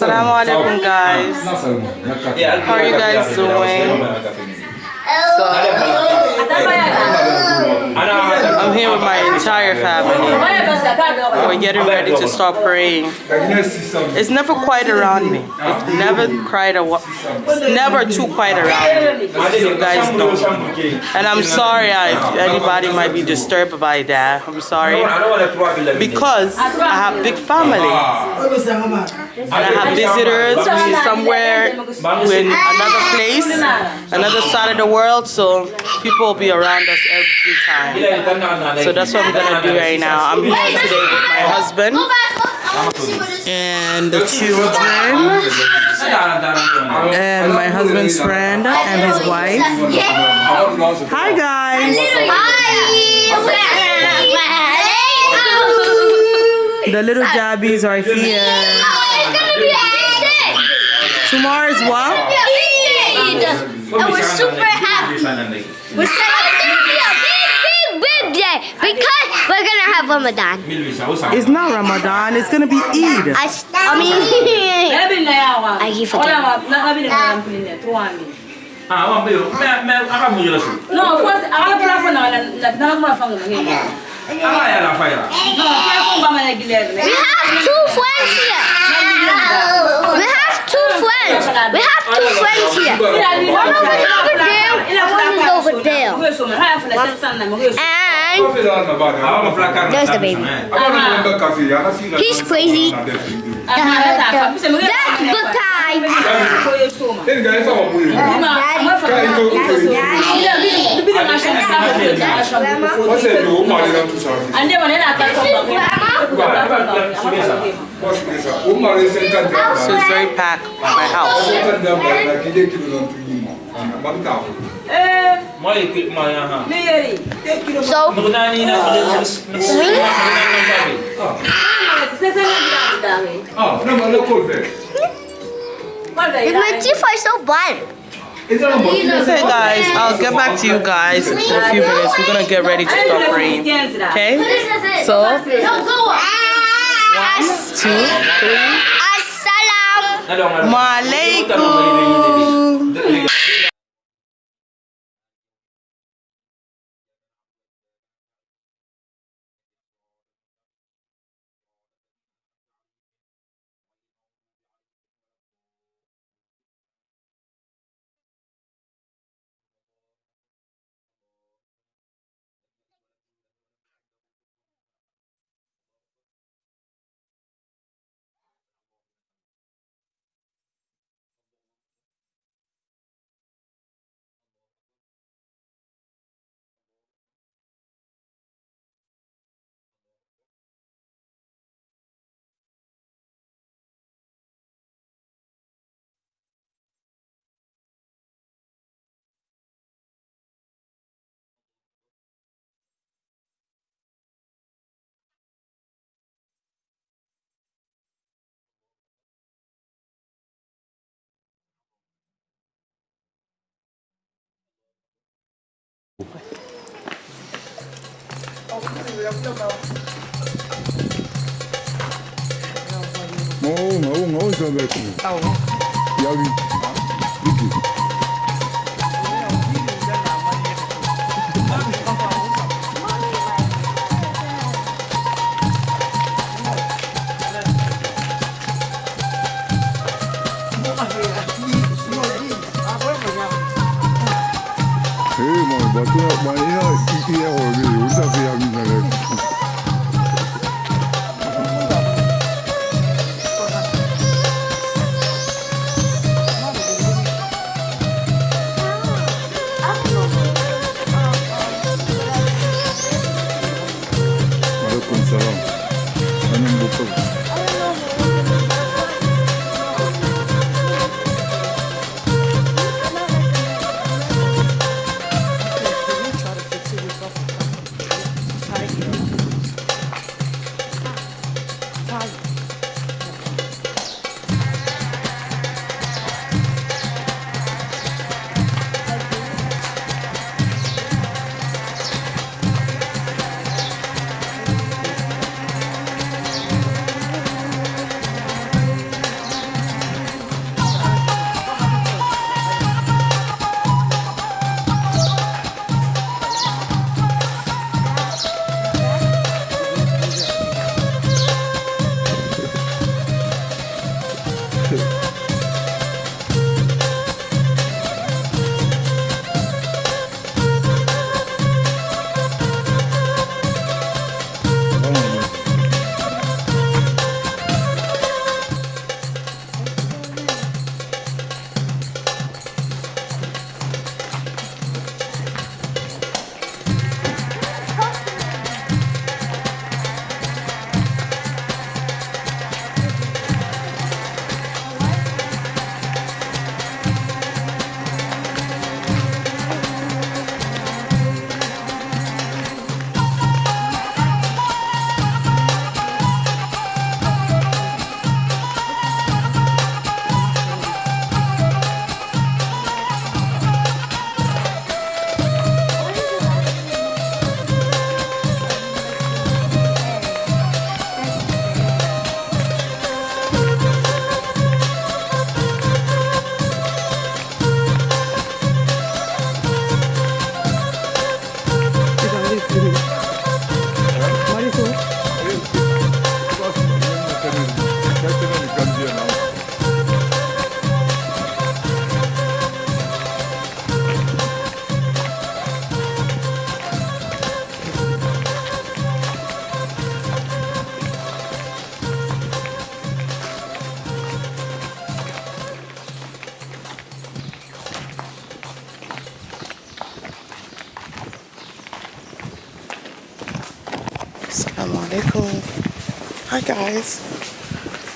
Assalamu alaikum guys. How are you guys doing? So, I'm here with my entire family. We're getting ready to start praying. It's never quiet around me. It's never quiet. It's never too quiet around me. You guys know. And I'm sorry if anybody might be disturbed by that. I'm sorry because I have big family. And I have visitors. We're somewhere in another place, another side of the world. So people will be around us every time. So that's what I'm gonna do right now. I'm here today with my oh, husband oh, oh, and the children and my husband's friend and his wife. Hi guys. Hi! The little jabbies are here. Tomorrow is what? And we're super happy. We're a big, big, big day because we're gonna have Ramadan. It's not Ramadan. It's gonna be Eid. I, s- I mean, I keep forgetting. Ah, wan bayo, me me aka mu yela. No, first ala pula fo na la na ma fa ngam he. Aka ya la fayra. No, ke fo ba ma na giler ne. We have two friends here. We have two friends. We have two friends here. One of them is over there. One is over there. Ko so ma ha fa la san na mo ko so. And Awa ma fla ka. There's the baby. He's crazy. Aha, ta fa. Bisa mo That's the time. ko yo so ma. Ma ma fa. Ila bi bi ma sha na sa ko. Ande ma ne na ta ko ba. So it's very packed at my house. Mo yi ki mo ya ha. me yeri. So, Ndu na ni na. Se se na da he. Ko da if my teeth are so bad. Okay guys, I'll get back to you guys in a few minutes. We're gonna get ready to start praying. Okay? So, one, two, three. Assalam. Malaikum. 某某，我是那边的。啊，要不，一起。Watu wa Maya,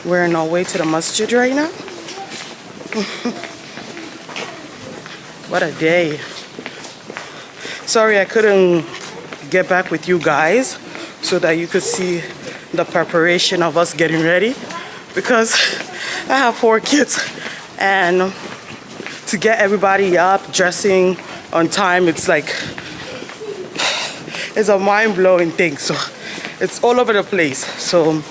We're on our way to the masjid right now. what a day. Sorry I couldn't get back with you guys so that you could see the preparation of us getting ready because I have four kids and to get everybody up dressing on time it's like it's a mind-blowing thing so it's all over the place so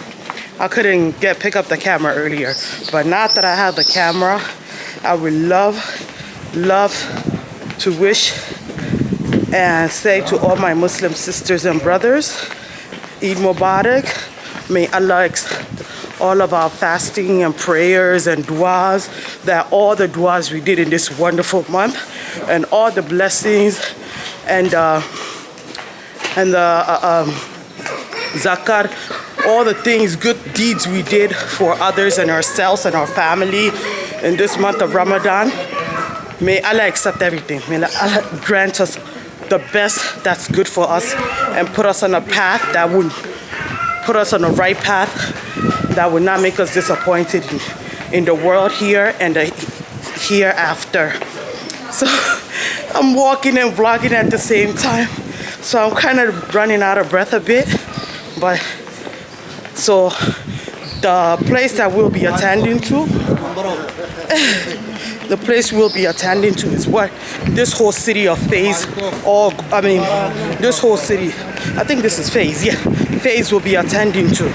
I couldn't get pick up the camera earlier but now that I have the camera I would love love to wish and say to all my Muslim sisters and brothers Eid Mubarak. May Allah accept all of our fasting and prayers and du'as that all the du'as we did in this wonderful month and all the blessings and uh, and the uh, um, zakat, all the things, good deeds we did for others and ourselves and our family in this month of Ramadan. May Allah accept everything. May Allah grant us the best that's good for us and put us on a path that would put us on the right path that would not make us disappointed in, the world here and the hereafter. So I'm walking and vlogging at the same time. So I'm kind of running out of breath a bit. But so the place that we'll be attending to, the place we'll be attending to is what this whole city of Fays, or I mean, this whole city, I think this is Fays, yeah, Fays will be attending to.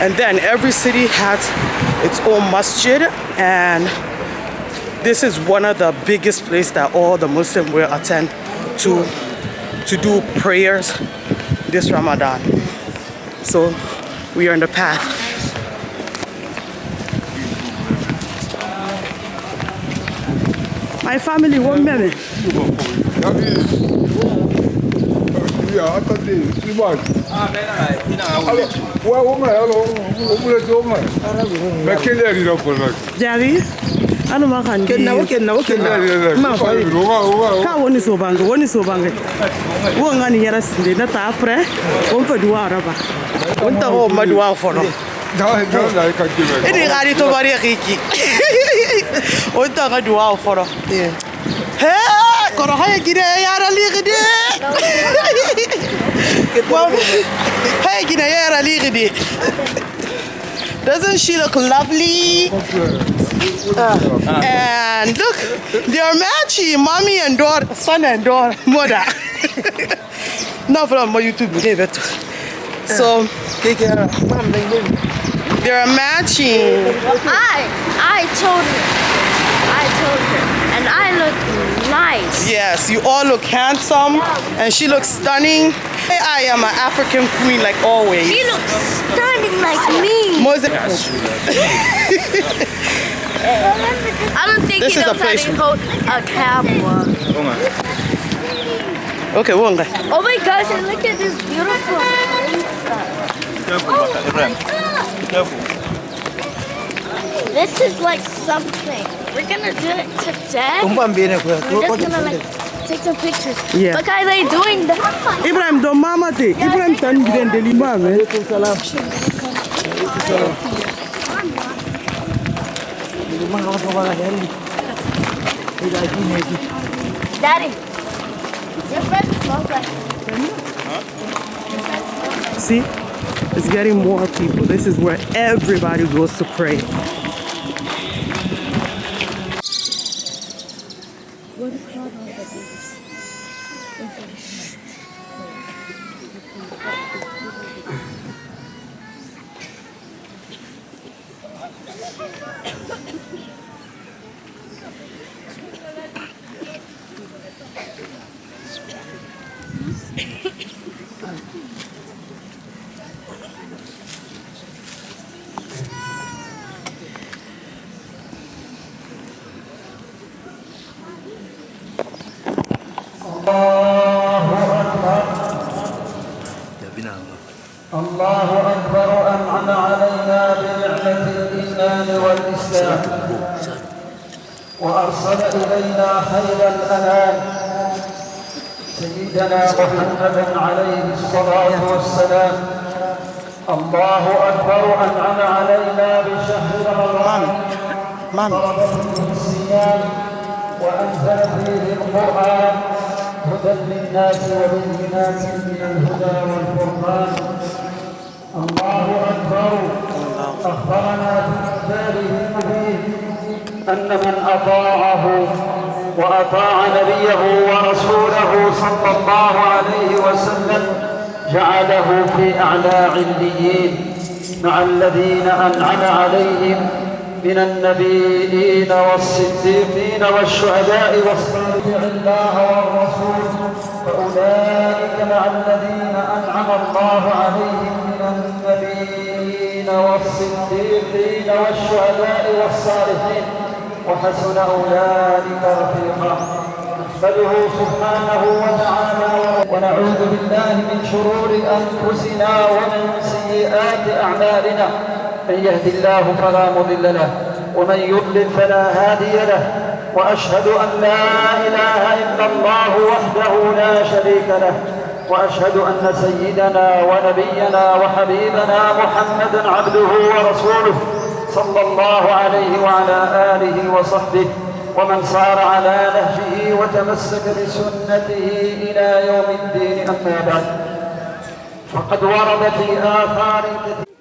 And then every city has its own masjid and this is one of the biggest places that all the Muslims will attend to to do prayers this Ramadan. So we are on the path. My family, one minute. Yeah. Ah, ouais, au moins, alors, on vous laisse au moins. Mais quelle heure il ano makani kenawo kenawo kenawo mafayi ka woni so bange woni so bange. Wo ngani yara sinde na ta apre on fa duwa araba. On ta ho ma duwa fono. Ini kali to bari kiki on ta ga duwa fono. Ee. He koro haya gire yara ligide haya gire yara ligide doesn't she look lovely? Uh, and look, they're matching, mommy and daughter, son and daughter, mother. Not from my YouTube video. but- So Keke ara. Mam dai dai. they're matching. I, I told her. I told her. And I look nice. Yes, you all look handsome, and she looks stunning. I am an African queen like always. She looks stunning like me. Mose- This he is a knows how place- to hold a camera. Okay, one guy. Oh my gosh, and look at this beautiful place. Careful, Baka. Ibrahim. Careful. This is like something. We're gonna do it today. We're just gonna like take some pictures. Yeah. Look how they doing that. Ibrahim, don't mama te. Ibrahim tan gidan delima man. Eh. Salam. Salam. Rumah orang tua lah hari. Tidak lagi lagi. Daddy. Your friend smells like See? It's getting more people. This is where everybody goes to pray. خير الأنام. سيدنا محمدا عليه الصلاة والسلام. الله أكبر أنعم علينا بشهر رمضان. فرض فيه الصيام وأنزل فيه القرآن. هدى للناس وبينات من الهدى والفرقان. الله أكبر. أخبرنا في كتابه المبين أن من أطاعه وأطاع نبيه ورسوله صلى الله عليه وسلم جعله في أعلى عليين مع الذين أنعم عليهم من النبيين والصديقين والشهداء والصالحين الله والرسول. فأولئك مع الذين أنعم الله عليهم من النبيين والصديقين والشهداء والصالحين. وحسن أولئك رفيقا. نحمده سبحانه وتعالى ونعوذ بالله من شرور أنفسنا ومن سيئات أعمالنا. من يهد الله فلا مضل له ومن يضلل فلا هادي له. وأشهد أن لا إله إلا الله وحده لا شريك له. وأشهد أن سيدنا ونبينا وحبيبنا محمدا عبده ورسوله. صلى الله عليه وعلى آله وصحبه ومن صار على نهجه وتمسك بسنته إلى يوم الدين. أما بعد فقد ورد في آثار كثيرة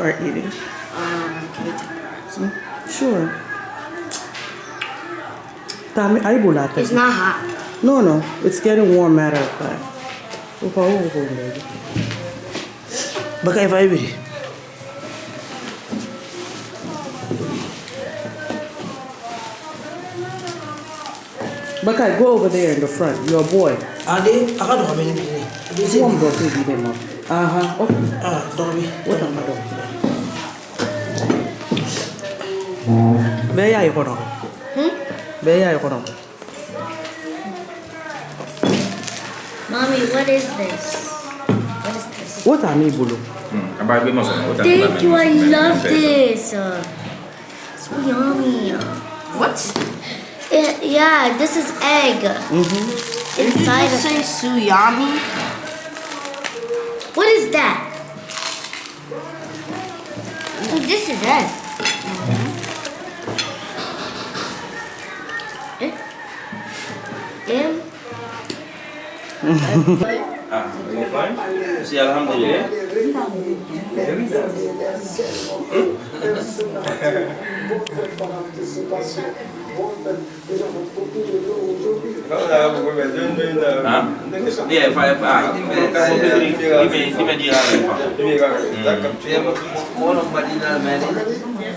start eating. Um, can we take Sure. Tami, ay bulate. It's not hot. No, no. It's getting warm matter of fact. Ufa ufa ufa ufa. Baka ifa ibiri. Bakai, go over there in the front. You're a boy. Ade, aka dɔgɔ bɛ ne bi ne. This one go to be them. Uh-huh. Okay. Ah, dɔgɔ bi. What am I doing? Bɛɛ y'a ye kɔnɔ. Bɛɛ y'a ye kɔnɔ. Mommy, what is this? What is this? What are you bolo? Abang beli masuk. Thank you, I love this. So yummy. What? Yeah, yeah, this is egg. Inside of say suyami? What is that? Oh, this is egg. ah, are you fine? Si alhamdulillah. Dia fa fa di di di di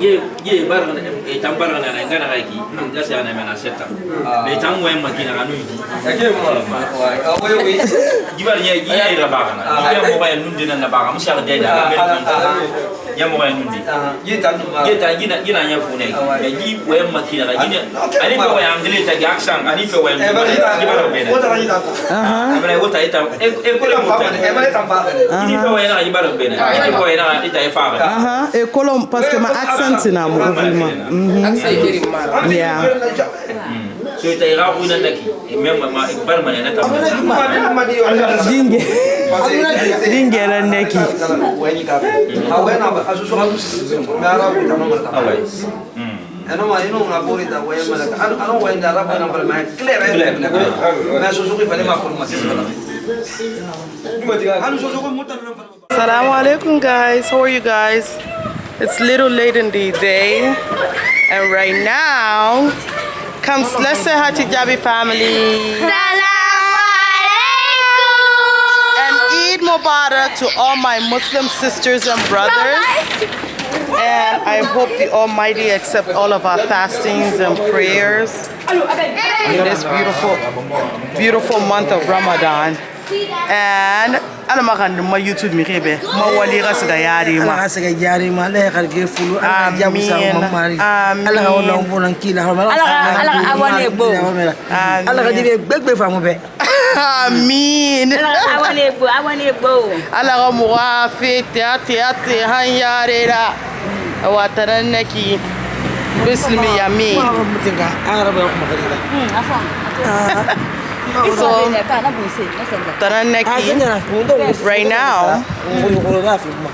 ye ye bar na e tan bar na ngai na ngai ga se ana mena setta be tan wa ma kina kanu yi ake mo ma wa wa yi gibar ye gi ye ra ba na ye mo ba nun dinan na ba ga musha da da ye mo ba nun di ye tan ye tan gina gina ya fu ne ye gi wa ma kina ga gina ani be wa ya ngile ta ga aksan ani be wa ya gibar be na wata ni ta aha amra wata ita e ko le mo ta e ba ta fa ni be wa ya gibar be na ni be wa ya ita e fa aha e kolom parce que ma aksan accent c'est na mouvement. Mhm. Yeah. so ita ira ku na naki mem ma bar ma ne na ta Dinge. Dinge la neki. awai Ano ma ino na puri ta waya mala ano ano waya ndara pa na pala ma. Clear eh? Na suzuki pale ma puri masisi pala ano suzuki mutan na pala Assalamu alaikum guys. How are you guys? It's little late in the day. And right now, comes let's say hi to Jabi family. And Eid Mubarak to all my Muslim sisters and brothers. And I hope the Almighty accept all of our fastings and prayers in this beautiful, beautiful month of Ramadan. and ala ma ka ma youtube mi rebe ma wali ka se ka yari ma. Ala ka yari ma ala ka ge fulu ala ja musa ma mari. Ala ka wala on bolan kila ala ka ala awane bo. ala ka dibe gbegbe famu be. Amin. Awane bo awane bo. Ala ka mu wa fe te ate ate han yare ra wa taran naki bismi yamin an rabu ya kuma kare da So, Tananek, right now,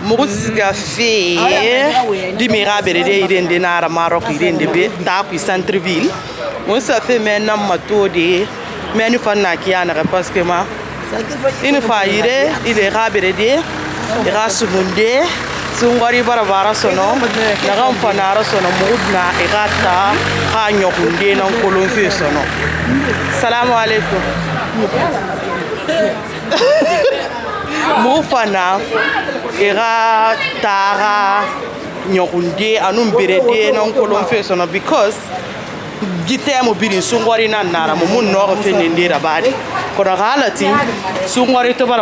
Mugus Cafe, Dimira Berede, Iden Denara Maroc, Iden Debate, Tapi Centreville. Once a feminine number two day, menu for Nakiana Pascama. Une fois, il est rabé de, il est sun wari bara bara sono na mfanara sono na igata ka nyokunde nan kolon fi sono. Salamu alaikum mugu fana iga taga ɲɔgunde anu berede nan kolon fi sono because gitemo biri sungari na nara mu mun nɔgɔ fe nin dira badi.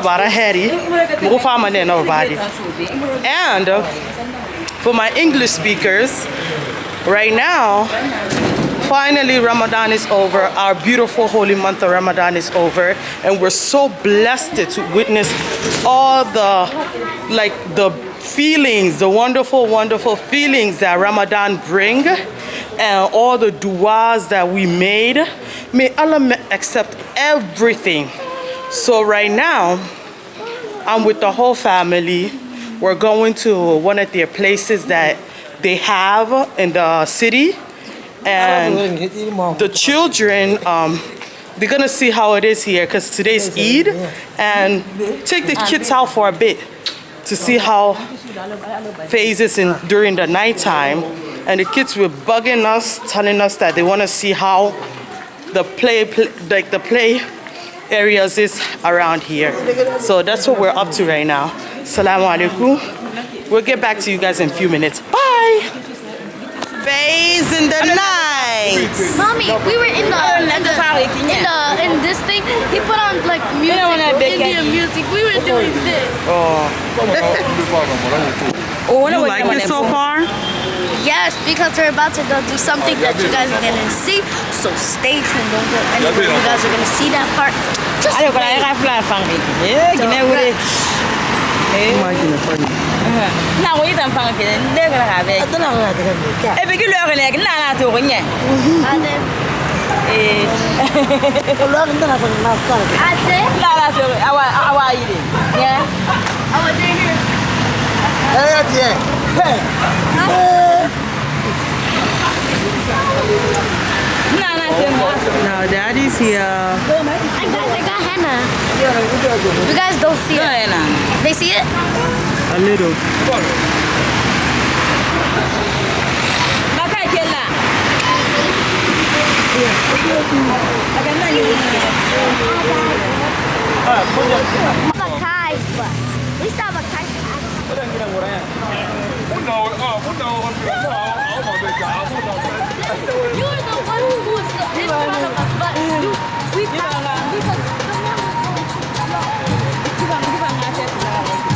Bara heri fama ne and for my english speakers right now finally ramadan is over our beautiful holy month of ramadan is over and we're so blessed to witness all the like the feelings the wonderful wonderful feelings that ramadan bring and all the du'as that we made may allah accept everything. So right now i'm with the whole family. We're going to one of their places that they have in the city. And the children um, they're gonna see how it is here because today's Eid. And take the kids out for a bit to see how phases in during the nighttime and the kids were bugging us telling us that they want to see how the play, play like the play areas is around here. So that's what we're up to right now. Salaam alaikum. We'll get back to you guys in a few minutes. Bye phase in the night Mommy, we were in the in the in, the, in this thing. He put on like music, Indian music. We were doing this. oh Oh, you like it so far Yes, because we're about to go do something that you guys are gonna see. So stay tuned. Don't go anywhere. You guys are gonna see that part. Just Ayo kalau wait. ayah fly fang na ngo yitan fanga kene nde kala ka be atala ka ka be ka e be ki lo kene kina na to ko nye ade eh lo kene na fanga na ka ade na na so awa awa yire ye awa de ni eh ya tie he na na so no daddy's here I guys, I got henna. You guys don't see it. na. They see it? a little Maka ke la. Aga na ni. Makai. We saw Makai. You were the one who was in front of us, but you, we passed. We passed. Sampai saya.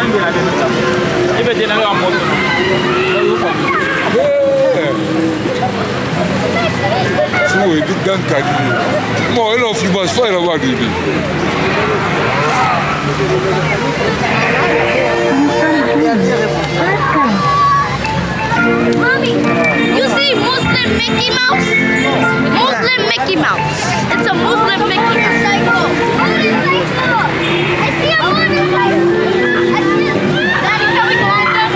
an bɛnna de ta i bɛ jɛnɛ ka mɔgɔ sugu ye du gan ka di ye mɔ e n'o filiba fɔ yɛrɛ b'a di bi. Mommy, you see Muslim Mickey Mouse? Muslim Mickey Mouse. It's a Muslim Mickey Mouse. Motorcycle. I see a motorcycle. I see a... Daddy, can we go on there?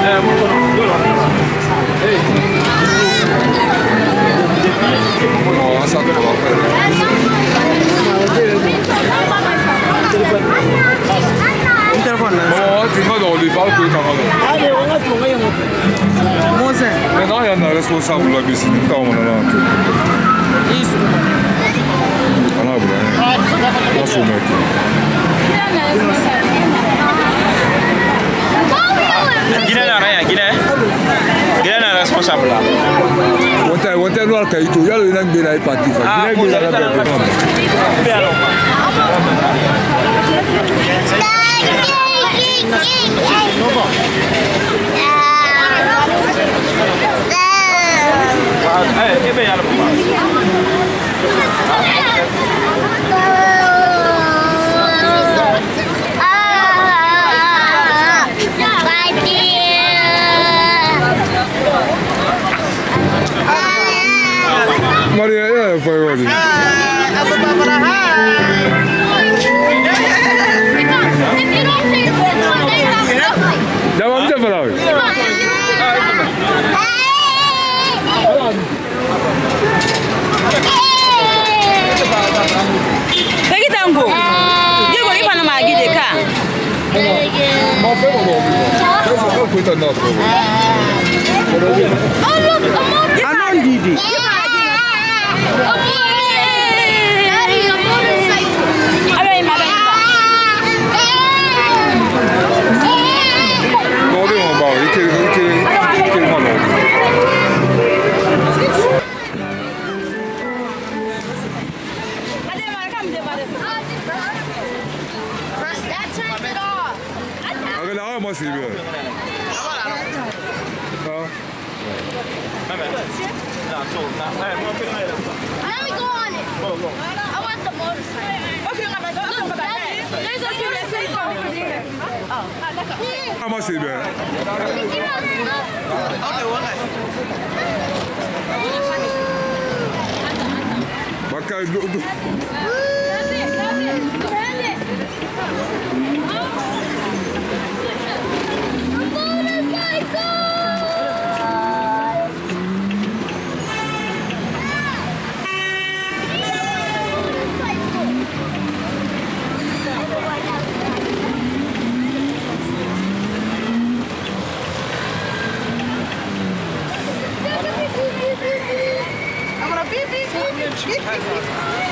Mo asa ko ba fa. Telephone na. Mo ti ma do li fa ko ta n telefone na tunga donc lui parle koyika ngalo mose maintenant ya na responsable la bisi ni ntango mona na ntu anabula nasomeke Guinée n'a rien, Guinée. Guinée n'a responsable là. Wata wata lo alka ito ya lo nang bela parti fa. Guinée bela la bela. みんな、のぼ。Ko ta na. Oh look, a motorcycle! Anan Didi. Ah, alma, Silvia. No. Ah. I'm ah, going. Go, go. I want the motorcycle. Okay, I'm going. Look, daddy, there's a few that's over there. Oh, that's okay. How much is that? Okay, one night. Bakkay, do, do. Grande, grande, grande. Tschüss.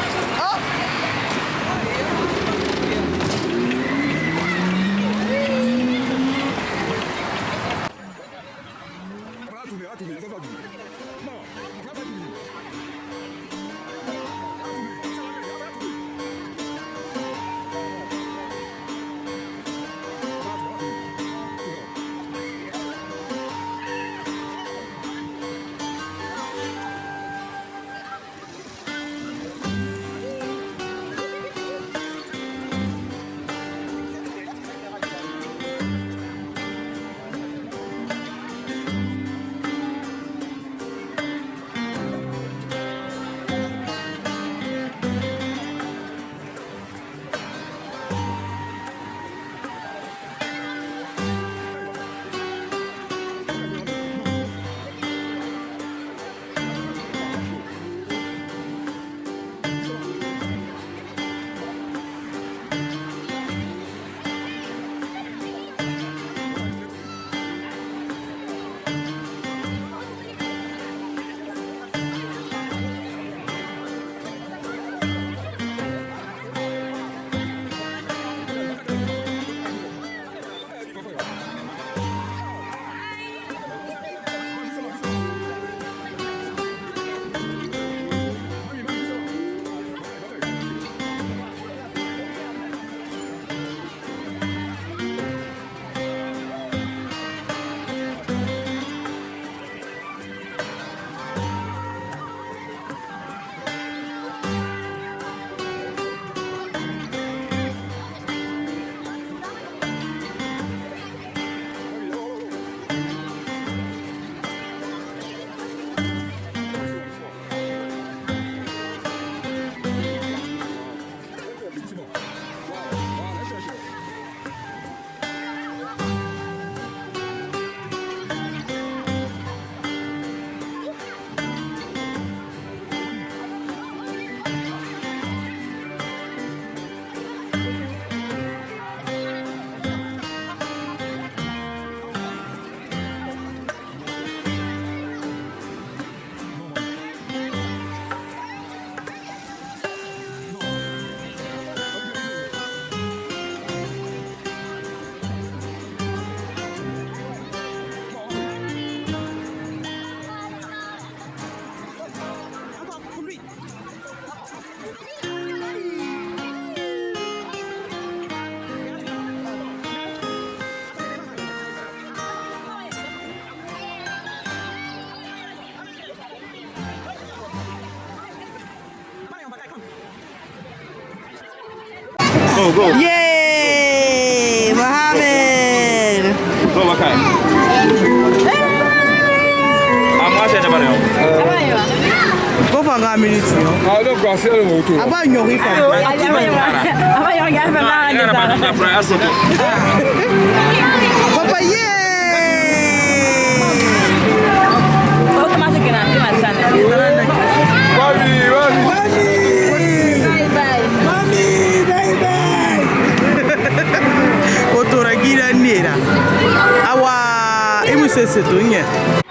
Go. Yay! Mohammed! Go, Makai. I'm watching about you. Go for a minute. I don't go see you motor. About your wife. About your wife. About your wife. Papa, yeah. Você se tunha?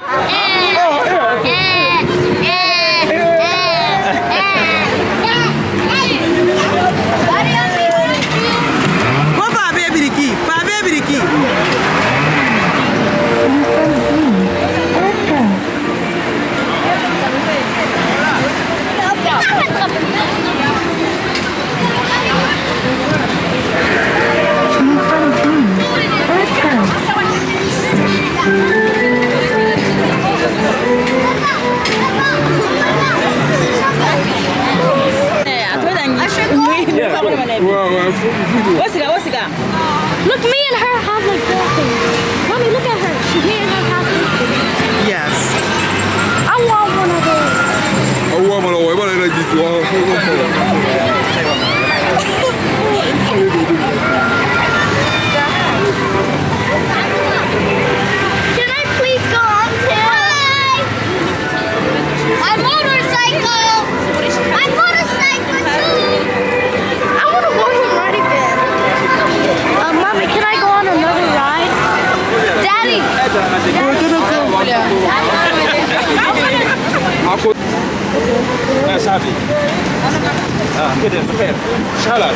Ngede super. Inshallah.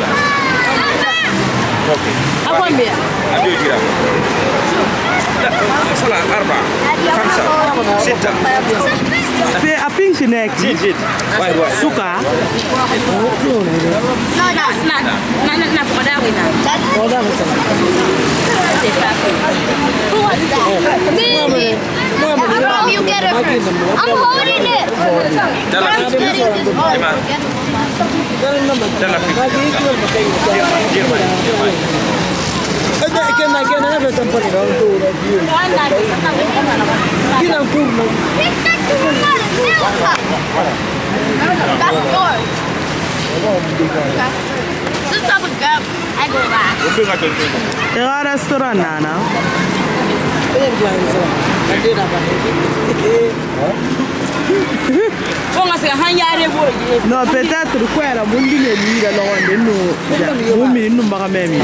Okay. Hapo mbia. Ndio jira. Sala arba. Khamsa. Sita. Suka. No na na na Who was that? Me. You get it first? I'm holding it. getting this. Oh, Emma. get it. يلا في جيرماني جيرماني Pick that to another milk cup. That's yours. Since I'm a girl, I go last. وبيغا تنتين Era restaurant nana. Fonga sika hanyare bo non peut-être ko yɛrɛ mun di ne ni yɛrɛ lɔgɔ de n'o mun min n'u maga mɛ min